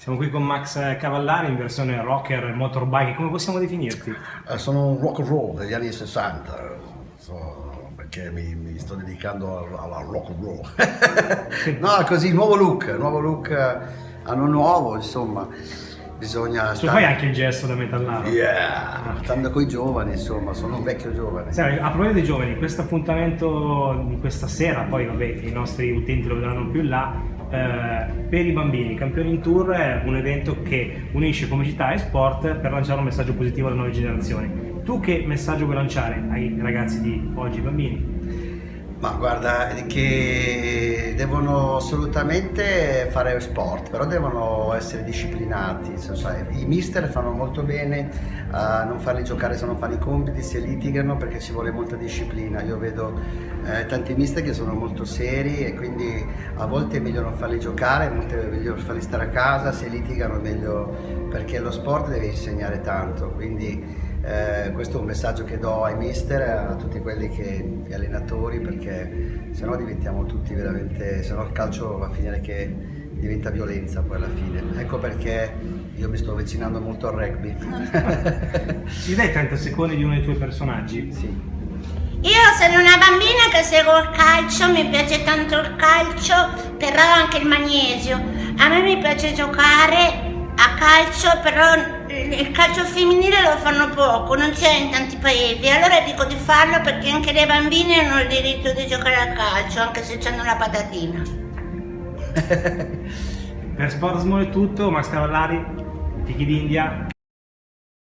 Siamo qui con Max Cavallari in versione rocker e motorbike, come possiamo definirti? Eh, sono un rock and roll degli anni 60, so, perché mi, mi, sto dedicando alla rock and roll. no, così, nuovo look, nuovo look, anno nuovo, insomma. Bisogna tu fai anche il gesto da metallaro. Yeah, stando con i giovani, insomma, sono un vecchio giovane. Sai, a proposito dei giovani, questo appuntamento di questa sera, poi vabbè, i nostri utenti lo vedranno più in là, eh, per i bambini. Campioni in Tour è un evento che unisce comicità e sport per lanciare un messaggio positivo alle nuove generazioni. Tu che messaggio vuoi lanciare ai ragazzi di oggi, bambini? Ma guarda, che devono assolutamente fare sport, però devono essere disciplinati. I mister fanno molto bene a non farli giocare se non fanno i compiti, se litigano perché ci vuole molta disciplina. Io vedo eh, tanti mister che sono molto seri e quindi a volte è meglio non farli giocare, a volte è meglio farli stare a casa, se litigano è meglio perché lo sport deve insegnare tanto. Quindi, eh, questo è un messaggio che do ai mister, a tutti quelli che, gli allenatori, perché se no diventiamo tutti veramente, se no il calcio va a finire che diventa violenza poi alla fine. Ecco perché io mi sto avvicinando molto al rugby. Ci dai 30 secondi di uno dei tuoi personaggi? Sì. Io sono una bambina che seguo il calcio, mi piace tanto il calcio, però anche il magnesio. A me mi piace giocare a calcio, però il calcio femminile lo fanno poco, non c'è in tanti paesi. Allora dico di farlo perché anche le bambine hanno il diritto di giocare a calcio, anche se hanno la patatina. per Sport Small è tutto, Max Cavallari, Tiki d'India.